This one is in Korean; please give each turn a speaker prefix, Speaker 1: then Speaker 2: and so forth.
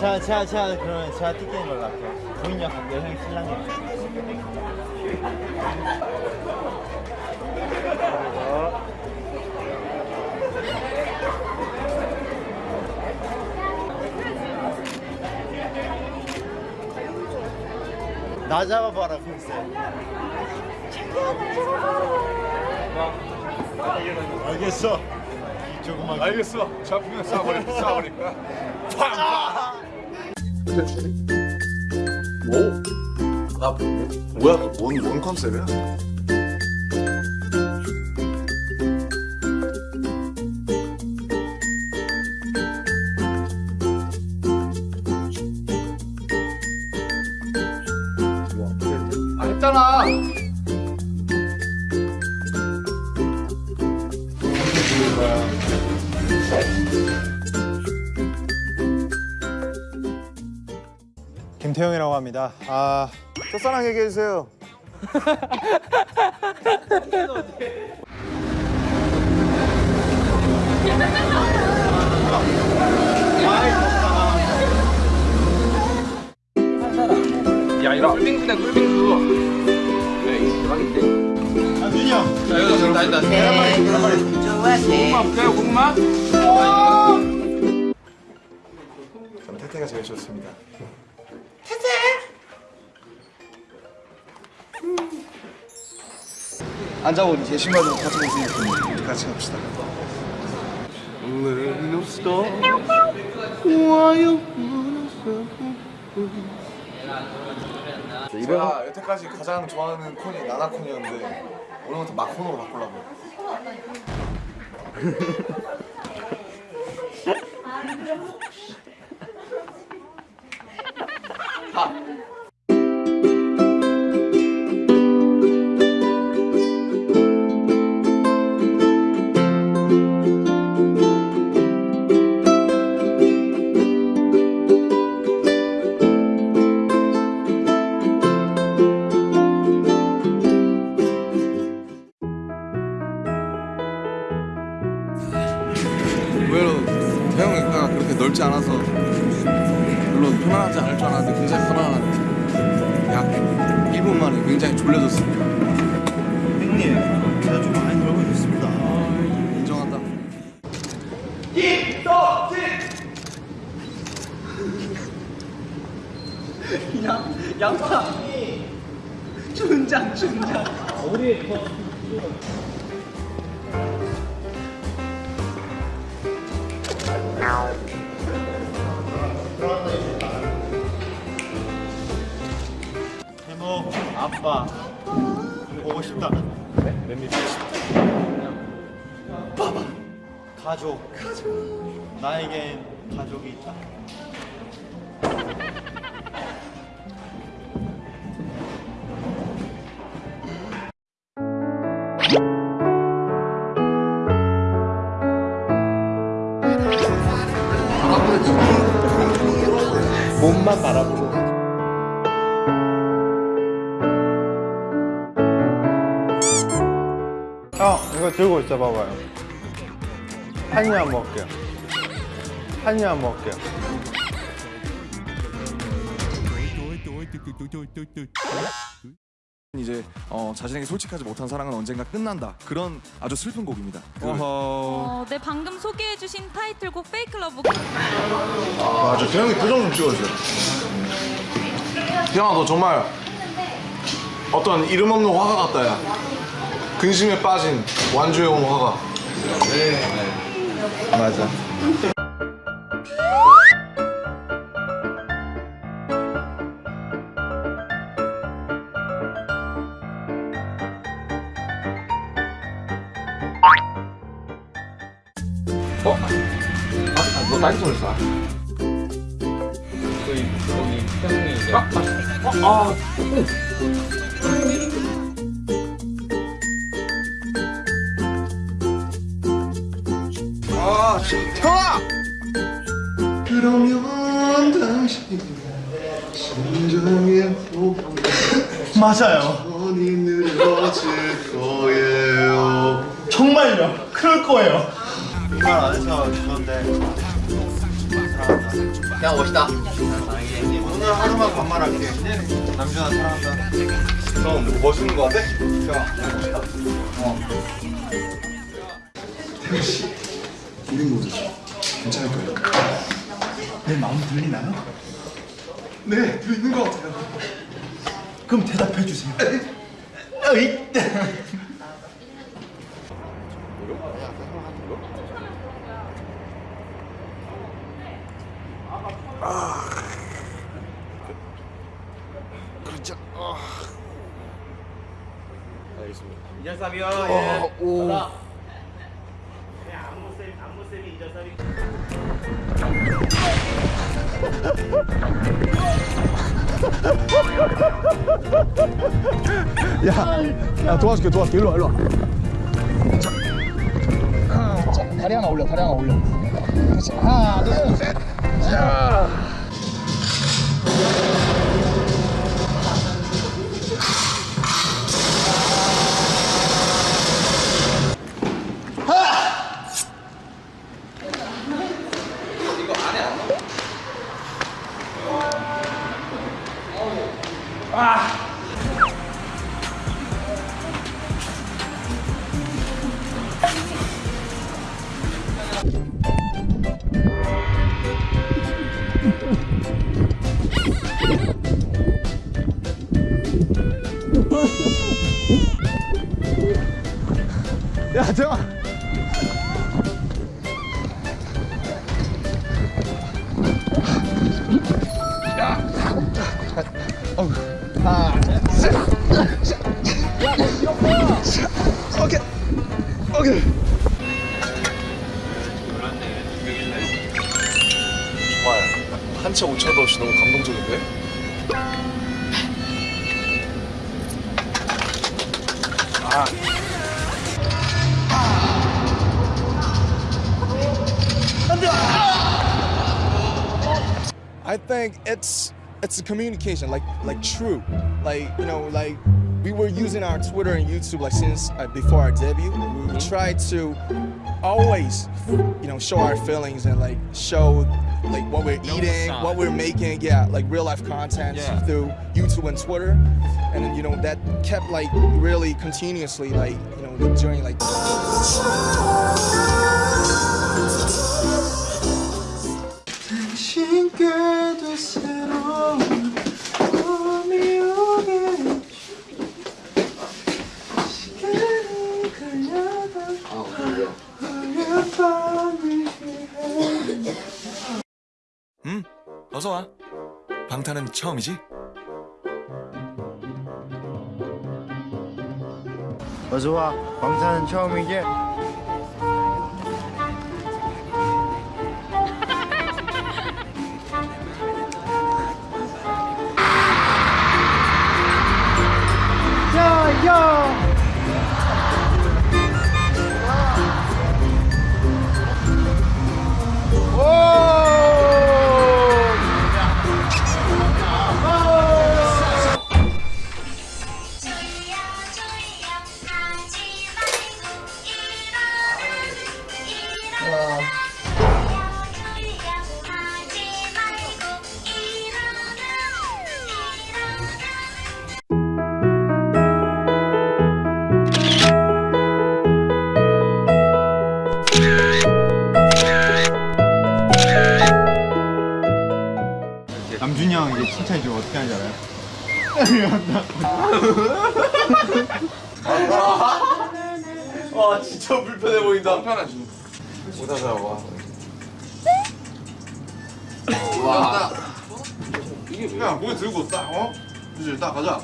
Speaker 1: 제가 제가 제가 그러면 제가 뜯기는 걸로 할게요. 역 할게요. 형이 신랑이요. 나 잡아봐라 콘셉. 알겠어. 조금만.
Speaker 2: 알겠어. 잡히면 쏴버릴 쏴버릴 거야. 오. 아 뭐야? 뭔, 뭔 컨셉이야? 아 했잖아.
Speaker 1: 김태형이라고 합니다. 아
Speaker 2: 첫사랑 얘기해 주세요.
Speaker 3: 야 이거 꿀빙수네 꿀빙수 이거 대박인데
Speaker 1: 아, 준이 형.
Speaker 3: 자 이거 지금 다 했다 고구마 볼까요 고구마?
Speaker 2: 전 태태가 제일 좋습니다. 앉아보니 제 신발도 같이 벗으니까 같이 갑시다. 제가 여태까지 가장 좋아하는 콘이 나나콘이었는데 오늘부터 마콘으로 바꾸려고.
Speaker 4: 의 넓지 않아서 물론 편안하지 않을 줄 알았는데 굉장히 편안한 약 1분 만에 굉장히 졸려졌습니다.
Speaker 1: 형님, 제가 좀 많이 놀고 있습니다.
Speaker 4: 인정한다.
Speaker 1: 해모, 아빠 보고 싶다. 몇 미터? 봐봐. 가족. 가족. 나에겐 가족이 있다. 몸만 바라보고. 이거 들고 있어 봐봐요. 한 입만 먹을게요 한 입만 먹을게요
Speaker 4: 이제 어, 자신에게 솔직하지 못한 사랑은 언젠가 끝난다. 그런 아주 슬픈 곡입니다.
Speaker 1: 어허.
Speaker 5: 어, 네 방금 소개해주신 타이틀곡 Fake Love.
Speaker 2: 아, 저 태영이 표정 좀 찍어주세요. 태영아, 너 정말 어떤 이름 없는 화가 같다, 야. 근심에 빠진 완주해 온 화가.
Speaker 1: 맞아
Speaker 3: 어? 아, 아, 너 손을 쏴 저희 거기 태국이 이제 아, 아, 아,
Speaker 2: 아, 태영아! 그러면 당신이 호흡이
Speaker 1: 맞아요. 정말요 그럴 거예요 말안 해서 그런데
Speaker 3: 그냥 멋있다.
Speaker 1: 오늘 하루만 반말할게. 남준아 사랑한다.
Speaker 2: 형 멋있는 거 같아?
Speaker 4: 우린 모두 괜찮을 거예요.
Speaker 1: 내 마음 들리나요?
Speaker 2: 네 들리는 거 같아요
Speaker 1: 그럼 대답해 주세요. 어이.
Speaker 4: 그렇죠. 알겠습니다.
Speaker 3: 이절삼이요.
Speaker 4: 어, 오.
Speaker 2: 야 도와줄게 도와줄게 일로 와 일로 와
Speaker 4: 다리 하나 올려, 다리 하나 올려. 하나, 둘, 셋. 자.
Speaker 2: 아. 오케 오케이
Speaker 4: 정말 한치 오차도 없이 너무 감동적인데? I think it's it's a communication, like like true, like you know, like we were using our Twitter and YouTube like since uh, before our debut. We tried to always, you know, show our feelings and like show like what we're eating, what we're making, yeah, like real life content through YouTube and Twitter, and then, you know that kept like really continuously like you know during like.
Speaker 6: 방탄은 처음이지?
Speaker 1: 어서와 방탄은 처음이지? 야 야
Speaker 7: 일어나
Speaker 1: 남준이 형 이제 칭찬해 주면 어떻게 하는지 알아요?
Speaker 2: 와 진짜 불편해 보인다
Speaker 4: 편하지.
Speaker 2: 오다가 와
Speaker 4: 와.
Speaker 2: 야, 고기 들고 딱, 어? 이제 딱 가자.